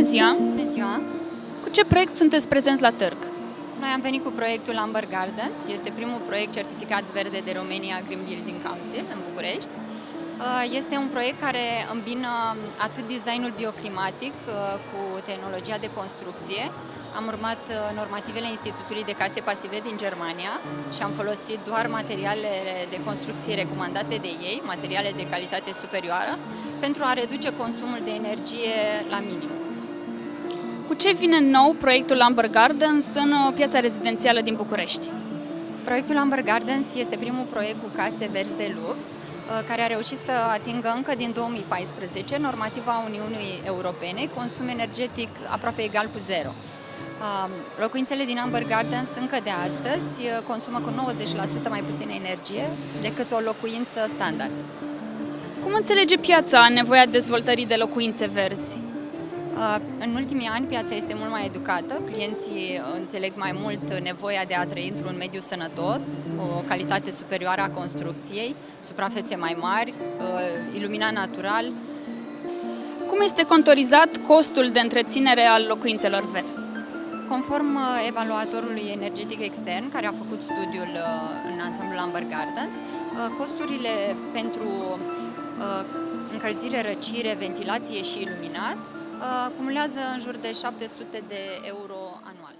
ziua! Bună ziua! Cu ce proiect sunteți prezenți la târg? Noi am venit cu proiectul Amber Gardens. Este primul proiect certificat verde de Romania Green Building Council în București. Uh, Este un proiect care îmbină atât designul bioclimatic uh, cu tehnologia de construcție. Am urmat uh, normativele Institutului de Case Pasive din Germania și am folosit doar materialele de construcție recomandate de ei, materiale de calitate superioară, pentru a reduce consumul de energie la minim. Cu ce vine nou proiectul Amber Gardens în uh, piața rezidențială din București? Proiectul Amber Gardens este primul proiect cu case verzi de lux, uh, care a reușit să atingă încă din 2014 normativa Uniunii Europene, consum energetic aproape egal cu zero. Uh, Locuințele din Amber Gardens încă de astăzi uh, consumă cu 90% mai puțină energie decât o locuință standard. Cum înțelege piața nevoia dezvoltării de locuințe verzi? Uh, În ultimii ani piața este mult mai educată, clienții înțeleg mai mult nevoia de a trăi într-un mediu sănătos, o calitate superioară a construcției, suprafețe mai mari, uh, iluminat natural. Cum este contorizat costul de întreținere al locuințelor verzi? Conform uh, evaluatorului energetic extern, care a făcut studiul uh, în ansamblul Amber Gardens, uh, costurile pentru încălzire, răcire, ventilație și iluminat Uh, acumulează în jur de 700 de euro anual.